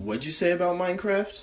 What'd you say about Minecraft?